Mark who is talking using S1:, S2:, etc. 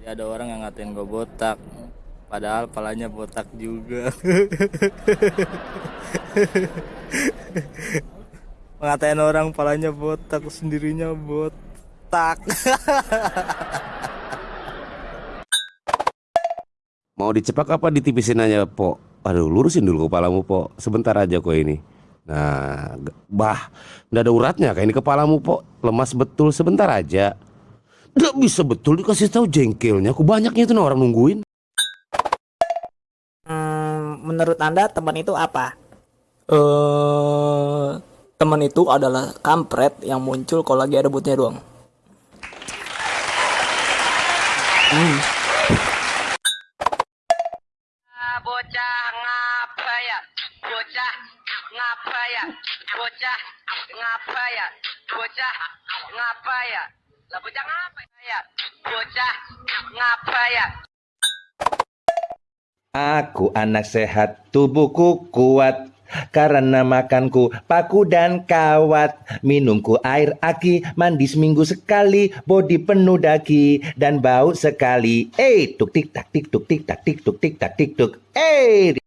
S1: Jadi ada orang yang ngatain gue botak Padahal palanya botak juga Ngatain orang palanya botak Sendirinya botak
S2: Mau dicepak apa ditipisin aja, Po? Aduh, lurusin dulu kepalamu, Po. Sebentar aja kok ini. Nah, bah, nggak ada uratnya kayak ini kepalamu, Po. Lemas betul sebentar aja. Nggak bisa betul dikasih tahu jengkelnya. Aku banyaknya itu orang nungguin.
S3: Hmm, menurut Anda teman itu apa?
S4: Eh, teman itu adalah kampret yang muncul kalau lagi ada butnya doang.
S5: bocah ngapa ya bocah ngapa ya bocah ngapa ya bocah ngapa ya lah bocah ya bocah ngapa ya
S6: Aku anak sehat, tubuhku kuat karena makanku paku dan kawat. Minumku air aki, mandi seminggu sekali, body penuh daki dan bau sekali. Eh, tuk tik tak tik tuk tik tak tik tuk tik tak tik tuk. Eh,